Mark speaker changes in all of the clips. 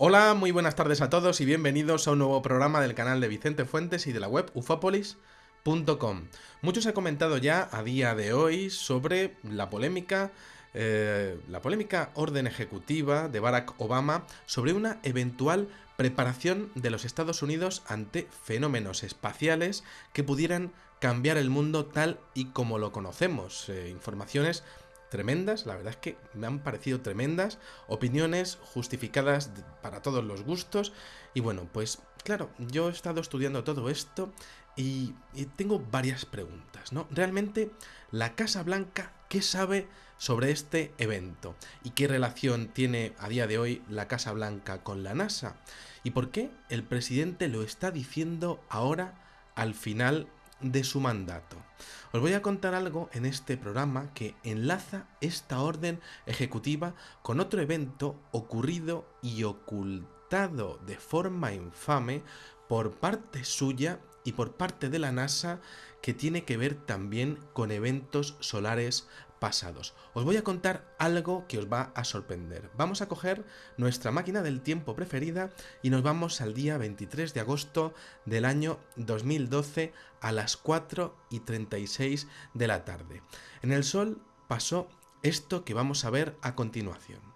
Speaker 1: Hola, muy buenas tardes a todos y bienvenidos a un nuevo programa del canal de Vicente Fuentes y de la web ufopolis.com. Muchos han comentado ya a día de hoy sobre la polémica eh, la polémica orden ejecutiva de Barack Obama sobre una eventual preparación de los Estados Unidos ante fenómenos espaciales que pudieran cambiar el mundo tal y como lo conocemos. Eh, informaciones tremendas, la verdad es que me han parecido tremendas, opiniones justificadas para todos los gustos y bueno, pues claro, yo he estado estudiando todo esto y, tengo varias preguntas, ¿no? Realmente, la Casa Blanca, ¿qué sabe sobre este evento? ¿Y qué relación tiene a día de hoy la Casa Blanca con la NASA? ¿Y por qué el presidente lo está diciendo ahora al final de su mandato. Os voy a contar algo en este programa que enlaza esta orden ejecutiva con otro evento ocurrido y ocultado de forma infame por parte suya y por parte de la NASA que tiene que ver también con eventos solares pasados. Os voy a contar algo que os va a sorprender. Vamos a coger nuestra máquina del tiempo preferida y nos vamos al día 23 de agosto del año 2012 a las 4 y 36 de la tarde. En el Sol pasó esto que vamos a ver a continuación.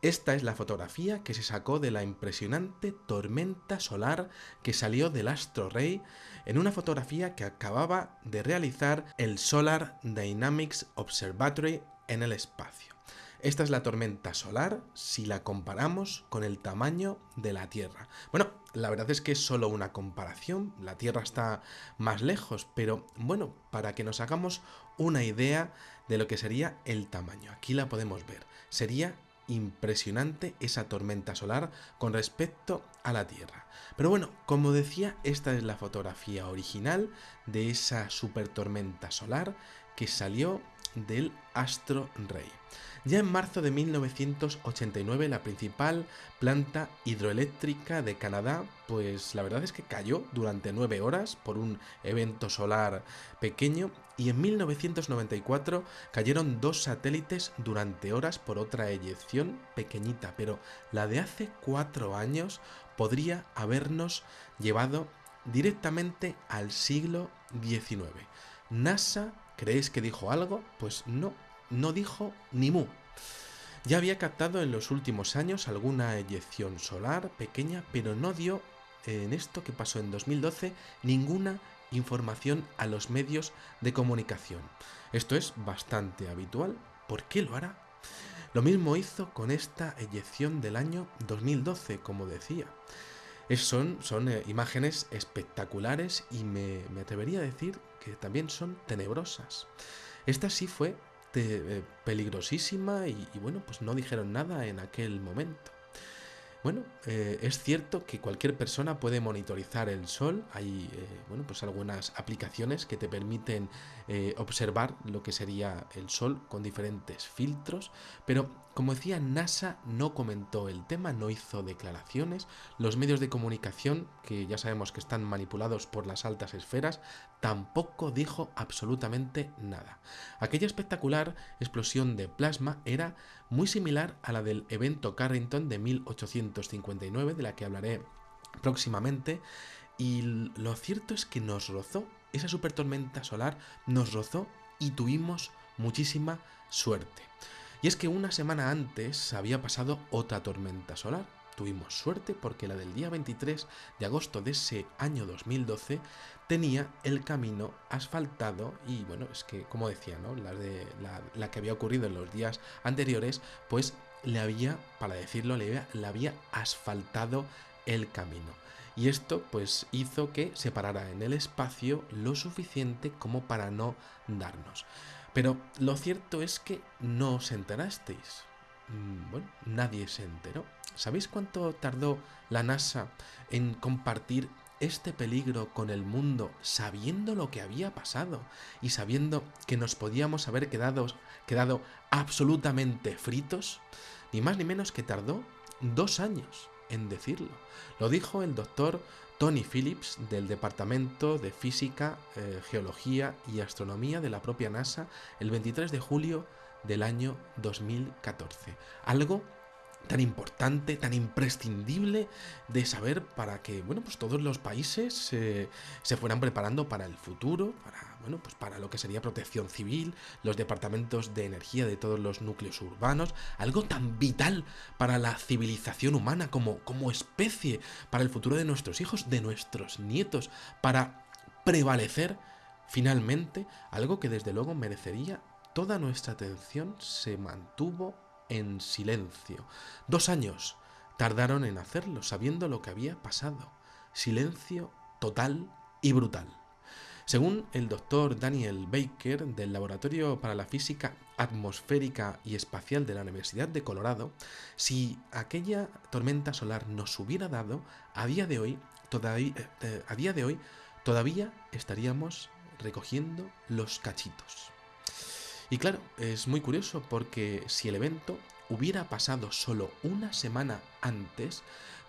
Speaker 1: Esta es la fotografía que se sacó de la impresionante tormenta solar que salió del astro rey en una fotografía que acababa de realizar el Solar Dynamics Observatory en el espacio. Esta es la tormenta solar si la comparamos con el tamaño de la Tierra. Bueno, la verdad es que es solo una comparación, la Tierra está más lejos, pero bueno, para que nos hagamos una idea de lo que sería el tamaño. Aquí la podemos ver. Sería impresionante esa tormenta solar con respecto a la Tierra. Pero bueno, como decía, esta es la fotografía original de esa super tormenta solar que salió del astro rey. Ya en marzo de 1989 la principal planta hidroeléctrica de Canadá, pues la verdad es que cayó durante nueve horas por un evento solar pequeño y en 1994 cayeron dos satélites durante horas por otra eyección pequeñita, pero la de hace cuatro años podría habernos llevado directamente al siglo XIX. NASA, ¿creéis que dijo algo? Pues no, no dijo ni mu. Ya había captado en los últimos años alguna eyección solar pequeña, pero no dio en esto que pasó en 2012 ninguna información a los medios de comunicación. Esto es bastante habitual. ¿Por qué lo hará? Lo mismo hizo con esta eyección del año 2012, como decía. son, son eh, imágenes espectaculares y me, atrevería a decir también son tenebrosas. Esta sí fue eh, peligrosísima y, bueno, pues no dijeron nada en aquel momento. Bueno, eh, es cierto que cualquier persona puede monitorizar el sol. Hay eh, bueno, pues algunas aplicaciones que te permiten observar lo que sería el sol con diferentes filtros, pero como decía, NASA no comentó el tema, no hizo declaraciones. Los medios de comunicación, que ya sabemos que están manipulados por las altas esferas, tampoco dijo absolutamente nada. Aquella espectacular explosión de plasma era muy similar a la del evento Carrington de 1859, de la que hablaré próximamente, y lo cierto es que nos rozó, esa supertormenta solar nos rozó y tuvimos muchísima suerte. Y es que una semana antes había pasado otra tormenta solar. Tuvimos suerte porque la del día 23 de agosto de ese año 2012 tenía el camino asfaltado y bueno, es que como decía, ¿no? La, de, la, que había ocurrido en los días anteriores, pues le había, para decirlo, le había, le había asfaltado el camino. Y esto pues hizo que se parara en el espacio lo suficiente como para no darnos. Pero lo cierto es que no os enterasteis. Mm, bueno, nadie se enteró. ¿Sabéis cuánto tardó la NASA en compartir este peligro con el mundo sabiendo lo que había pasado y sabiendo que nos podíamos haber quedado, quedado absolutamente fritos? Ni más ni menos que tardó dos años en decirlo. Lo dijo el doctor Tony Phillips del Departamento de Física, eh, Geología y Astronomía de la propia NASA el 23 de julio del año 2014. Algo tan importante, tan imprescindible de saber para que, bueno, pues todos los países se fueran preparando para el futuro, para, bueno, pues para lo que sería protección civil, los departamentos de energía de todos los núcleos urbanos, algo tan vital para la civilización humana como, como especie, para el futuro de nuestros hijos, de nuestros nietos, para prevalecer finalmente, algo que desde luego merecería toda nuestra atención, se mantuvo en silencio. Dos años tardaron en hacerlo, sabiendo lo que había pasado. Silencio total y brutal. Según el doctor Daniel Baker del Laboratorio para la Física Atmosférica y Espacial de la Universidad de Colorado, si aquella tormenta solar nos hubiera dado, a día de hoy, todavía, eh, todavía estaríamos recogiendo los cachitos. Y claro, es muy curioso porque si el evento hubiera pasado solo una semana antes,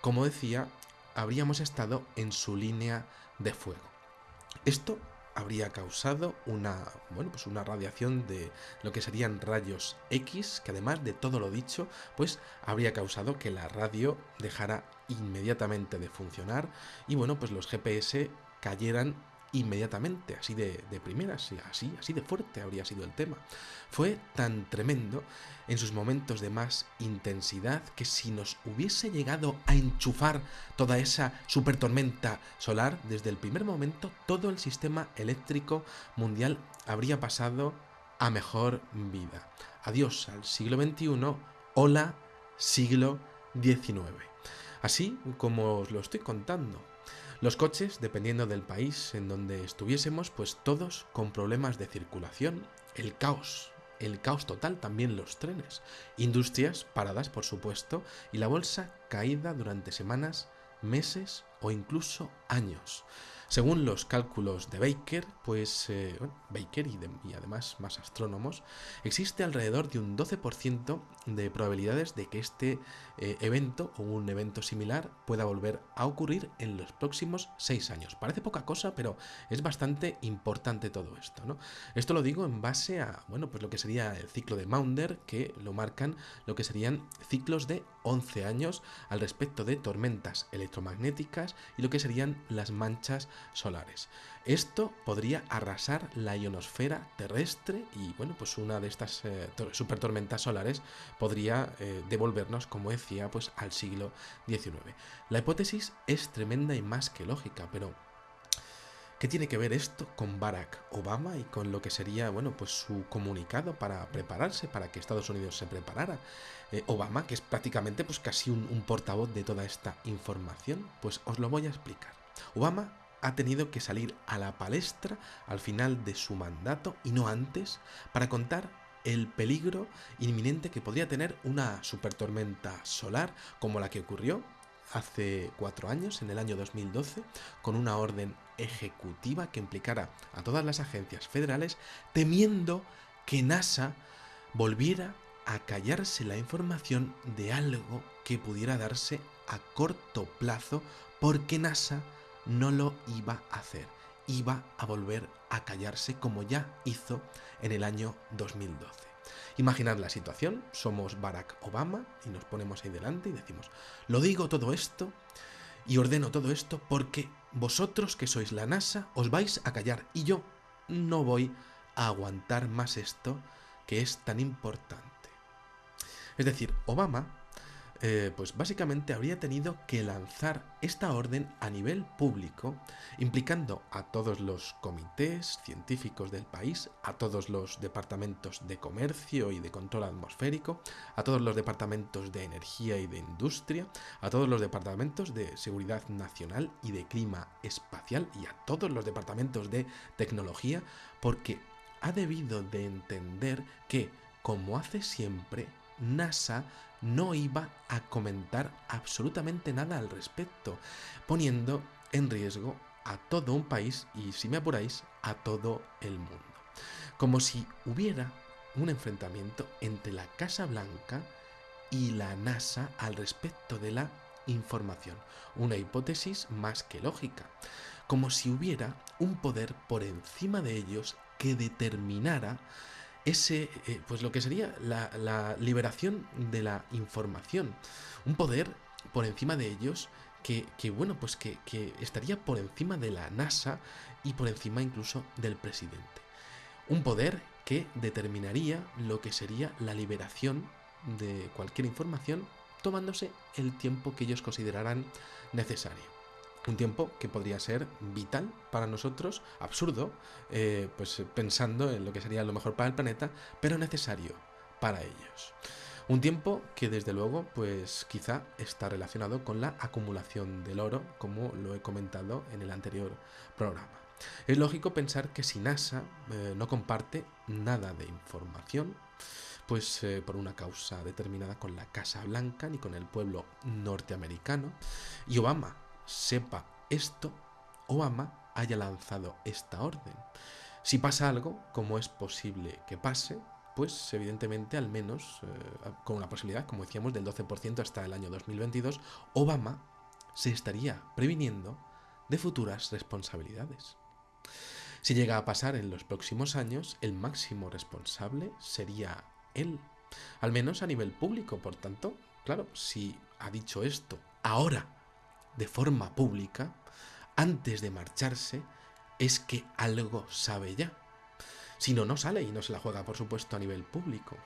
Speaker 1: como decía, habríamos estado en su línea de fuego. Esto habría causado una, bueno, pues una radiación de lo que serían rayos X, que además de todo lo dicho, pues habría causado que la radio dejara inmediatamente de funcionar y bueno, pues los GPS cayeran inmediatamente, así de, de primeras, así, así de fuerte habría sido el tema. Fue tan tremendo en sus momentos de más intensidad que si nos hubiese llegado a enchufar toda esa super tormenta solar, desde el primer momento todo el sistema eléctrico mundial habría pasado a mejor vida. Adiós al siglo XXI, hola siglo XIX. Así como os lo estoy contando, los coches, dependiendo del país en donde estuviésemos, pues todos con problemas de circulación, el caos, el caos total, también los trenes, industrias paradas, por supuesto, y la bolsa caída durante semanas, meses o incluso años. Según los cálculos de Baker, pues eh, Baker y, además más astrónomos, existe alrededor de un 12% de probabilidades de que este eh, evento o un evento similar pueda volver a ocurrir en los próximos 6 años. Parece poca cosa, pero es bastante importante todo esto. ¿no? Esto lo digo en base a bueno, pues lo que sería el ciclo de Maunder, que lo marcan lo que serían ciclos de 11 años al respecto de tormentas electromagnéticas y lo que serían las manchas solares. Esto podría arrasar la ionosfera terrestre y bueno, pues una de estas eh, super tormentas solares podría eh, devolvernos, como decía, pues al siglo XIX. La hipótesis es tremenda y más que lógica, pero ¿Qué tiene que ver esto con Barack Obama y con lo que sería, bueno, pues su comunicado para prepararse, para que Estados Unidos se preparara? Eh, Obama, que es prácticamente pues casi un, un portavoz de toda esta información, pues os lo voy a explicar. Obama ha tenido que salir a la palestra al final de su mandato y no antes para contar el peligro inminente que podría tener una supertormenta solar como la que ocurrió hace cuatro años, en el año 2012, con una orden ejecutiva que implicara a todas las agencias federales, temiendo que NASA volviera a callarse la información de algo que pudiera darse a corto plazo porque NASA no lo iba a hacer, iba a volver a callarse como ya hizo en el año 2012. Imaginad la situación, somos Barack Obama y nos ponemos ahí delante y decimos, lo digo todo esto y ordeno todo esto porque vosotros que sois la NASA os vais a callar y yo no voy a aguantar más esto que es tan importante. Es decir, Obama eh, pues básicamente habría tenido que lanzar esta orden a nivel público, implicando a todos los comités científicos del país, a todos los departamentos de comercio y de control atmosférico, a todos los departamentos de energía y de industria, a todos los departamentos de seguridad nacional y de clima espacial y a todos los departamentos de tecnología, porque ha debido de entender que, como hace siempre, NASA no iba a comentar absolutamente nada al respecto, poniendo en riesgo a todo un país y, si me apuráis, a todo el mundo. Como si hubiera un enfrentamiento entre la Casa Blanca y la NASA al respecto de la información. Una hipótesis más que lógica. Como si hubiera un poder por encima de ellos que determinara ese, eh, pues lo que sería la, liberación de la información. Un poder por encima de ellos que, bueno, pues que, que, estaría por encima de la NASA y por encima incluso del presidente. Un poder que determinaría lo que sería la liberación de cualquier información tomándose el tiempo que ellos considerarán necesario. Un tiempo que podría ser vital para nosotros, absurdo, eh, pues pensando en lo que sería lo mejor para el planeta, pero necesario para ellos. Un tiempo que desde luego, pues quizá está relacionado con la acumulación del oro, como lo he comentado en el anterior programa. Es lógico pensar que si NASA eh, no comparte nada de información, pues eh, por una causa determinada con la Casa Blanca ni con el pueblo norteamericano, y Obama sepa esto, Obama haya lanzado esta orden. Si pasa algo, como es posible que pase, pues evidentemente al menos eh, con una posibilidad, como decíamos, del 12% hasta el año 2022, Obama se estaría previniendo de futuras responsabilidades. Si llega a pasar en los próximos años, el máximo responsable sería él, al menos a nivel público. Por tanto, claro, si ha dicho esto ahora de forma pública, antes de marcharse, es que algo sabe ya. Si no, no sale y no se la juega, por supuesto, a nivel público.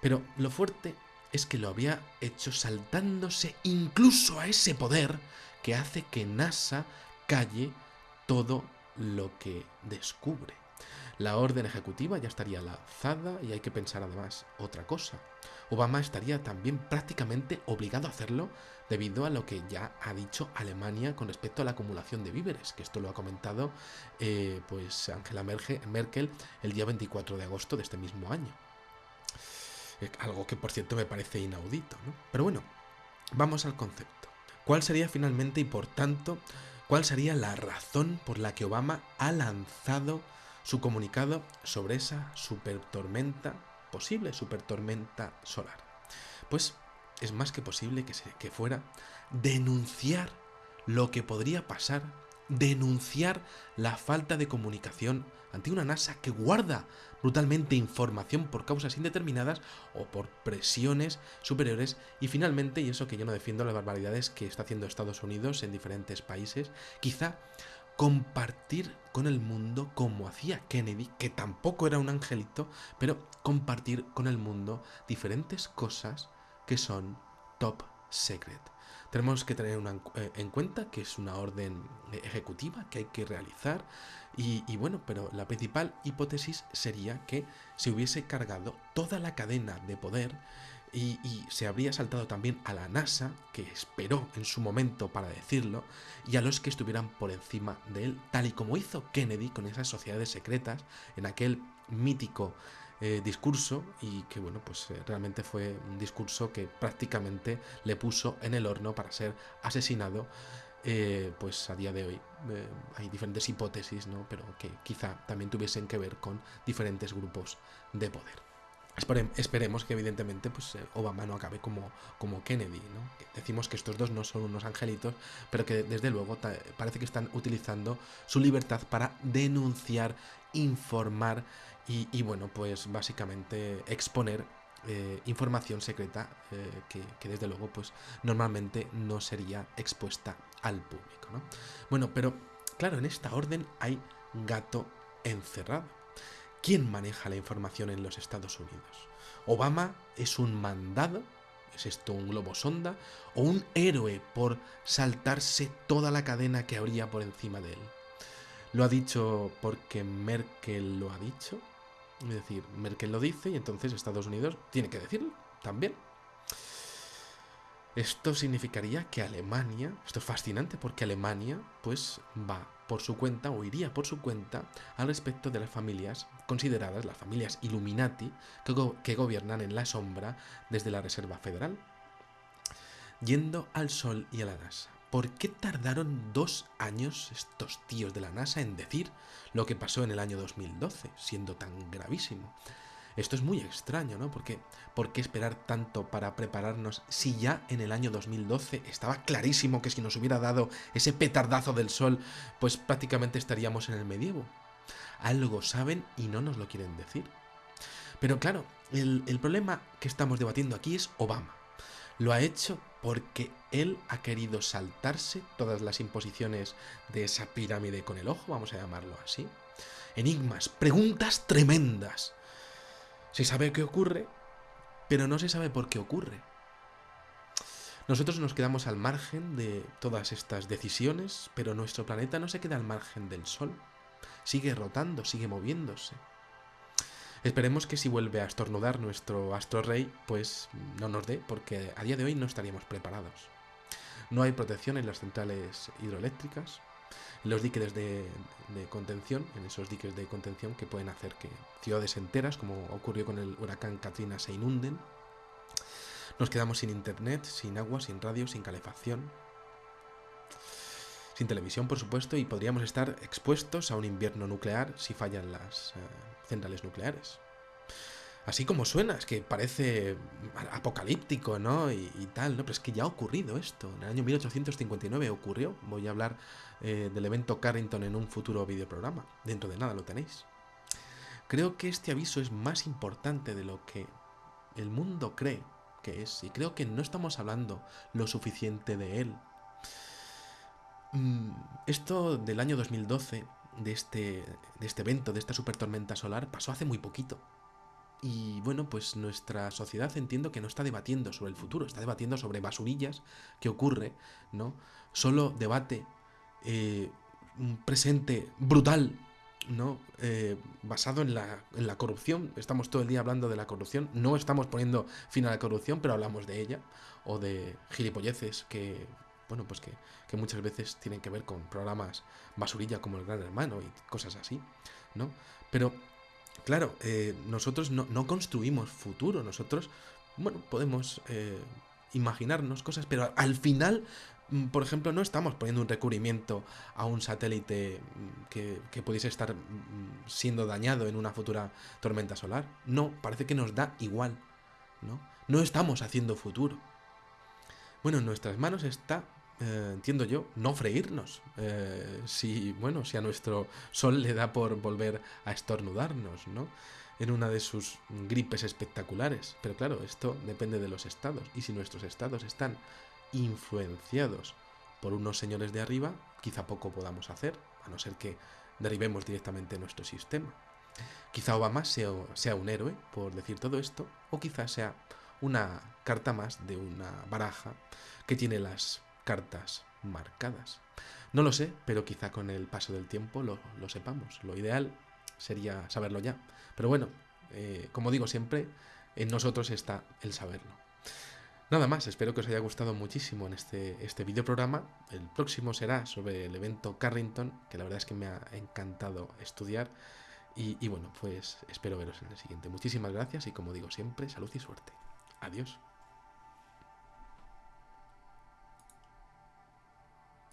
Speaker 1: Pero lo fuerte es que lo había hecho saltándose incluso a ese poder que hace que NASA calle todo lo que descubre. La orden ejecutiva ya estaría lanzada y hay que pensar además otra cosa. Obama estaría también prácticamente obligado a hacerlo debido a lo que ya ha dicho Alemania con respecto a la acumulación de víveres, que esto lo ha comentado eh, pues Angela Merkel el día 24 de agosto de este mismo año. Eh, algo que por cierto me parece inaudito, ¿no? Pero bueno, vamos al concepto. ¿Cuál sería finalmente y por tanto cuál sería la razón por la que Obama ha lanzado su comunicado sobre esa supertormenta posible supertormenta solar. Pues es más que posible que, que fuera denunciar lo que podría pasar, denunciar la falta de comunicación ante una NASA que guarda brutalmente información por causas indeterminadas o por presiones superiores. Y finalmente, y eso que yo no defiendo las barbaridades que está haciendo Estados Unidos en diferentes países, quizá compartir con el mundo como hacía Kennedy, que tampoco era un angelito, pero compartir con el mundo diferentes cosas que son top secret. Tenemos que tener eh, en cuenta que es una orden ejecutiva que hay que realizar y, bueno, pero la principal hipótesis sería que se hubiese cargado toda la cadena de poder y, se habría saltado también a la NASA, que esperó en su momento para decirlo, y a los que estuvieran por encima de él, tal y como hizo Kennedy con esas sociedades secretas en aquel mítico eh, discurso y que bueno pues eh, realmente fue un discurso que prácticamente le puso en el horno para ser asesinado eh, pues a día de hoy hay diferentes hipótesis no pero que quizá también tuviesen que ver con diferentes grupos de poder esperemos que evidentemente pues, Obama no acabe como, como Kennedy. ¿no? Decimos que estos dos no son unos angelitos, pero que desde luego parece que están utilizando su libertad para denunciar, informar y, bueno, pues básicamente exponer eh, información secreta eh, que, que, desde luego pues normalmente no sería expuesta al público. ¿no? Bueno, pero claro, en esta orden hay gato encerrado. ¿Quién maneja la información en los Estados Unidos? ¿Obama es un mandado? ¿Es esto un globo sonda? ¿O un héroe por saltarse toda la cadena que habría por encima de él? ¿Lo ha dicho porque Merkel lo ha dicho? Es decir, Merkel lo dice y entonces Estados Unidos tiene que decirlo también. Esto significaría que Alemania, esto es fascinante porque Alemania pues va por su cuenta o iría por su cuenta al respecto de las familias consideradas las familias Illuminati que, gobiernan en la sombra desde la Reserva Federal. Yendo al Sol y a la NASA. ¿Por qué tardaron dos años estos tíos de la NASA en decir lo que pasó en el año 2012, siendo tan gravísimo? Esto es muy extraño, ¿no? ¿Por qué esperar tanto para prepararnos si ya en el año 2012 estaba clarísimo que si nos hubiera dado ese petardazo del sol, pues prácticamente estaríamos en el medievo? Algo saben y no nos lo quieren decir. Pero claro, el problema que estamos debatiendo aquí es Obama. Lo ha hecho porque él ha querido saltarse todas las imposiciones de esa pirámide con el ojo, vamos a llamarlo así. Enigmas, preguntas tremendas. Se sabe qué ocurre, pero no se sabe por qué ocurre. Nosotros nos quedamos al margen de todas estas decisiones, pero nuestro planeta no se queda al margen del Sol. Sigue rotando, sigue moviéndose. Esperemos que si vuelve a estornudar nuestro astro rey, pues no nos dé, porque a día de hoy no estaríamos preparados. No hay protección en las centrales hidroeléctricas, en los diques de, de, contención, en esos diques de contención que pueden hacer que ciudades enteras, como ocurrió con el huracán Katrina, se inunden. Nos quedamos sin internet, sin agua, sin radio, sin calefacción, sin televisión, por supuesto, y podríamos estar expuestos a un invierno nuclear si fallan las eh, centrales nucleares. Así como suena, es que parece apocalíptico, ¿no? Y, tal, ¿no? Pero es que ya ha ocurrido esto. En el año 1859 ocurrió. Voy a hablar eh, del evento Carrington en un futuro videoprograma. Dentro de nada lo tenéis. Creo que este aviso es más importante de lo que el mundo cree que es. Y creo que no estamos hablando lo suficiente de él. Mm, esto del año 2012, de este, de este evento, de esta super tormenta solar, pasó hace muy poquito. Y bueno, pues nuestra sociedad entiendo que no está debatiendo sobre el futuro, está debatiendo sobre basurillas, qué ocurre, ¿no? Solo debate eh, un presente brutal, ¿no? Eh, basado en la, en la corrupción. Estamos todo el día hablando de la corrupción. No estamos poniendo fin a la corrupción, pero hablamos de ella. O de gilipolleces que bueno, pues que, que, muchas veces tienen que ver con programas basurilla como el Gran Hermano y cosas así, ¿no? Pero, claro, eh, nosotros no, no, construimos futuro, nosotros, bueno, podemos eh, imaginarnos cosas, pero al final, mm, por ejemplo, no estamos poniendo un recubrimiento a un satélite mm, que, que pudiese estar mm, siendo dañado en una futura tormenta solar. No, parece que nos da igual, ¿no? No estamos haciendo futuro. Bueno, en nuestras manos está eh, entiendo yo, no freírnos. Eh, si, bueno, si a nuestro sol le da por volver a estornudarnos, ¿no? En una de sus gripes espectaculares. Pero claro, esto depende de los estados. Y si nuestros estados están influenciados por unos señores de arriba, quizá poco podamos hacer, a no ser que derribemos directamente nuestro sistema. Quizá Obama sea, sea un héroe por decir todo esto, o quizá sea una carta más de una baraja que tiene las cartas marcadas. No lo sé, pero quizá con el paso del tiempo lo, lo sepamos. Lo ideal sería saberlo ya. Pero bueno, eh, como digo siempre, en nosotros está el saberlo. Nada más, espero que os haya gustado muchísimo en este, este videoprograma. El próximo será sobre el evento Carrington, que la verdad es que me ha encantado estudiar. Y, y bueno, pues espero veros en el siguiente. Muchísimas gracias y como digo siempre, salud y suerte. Adiós.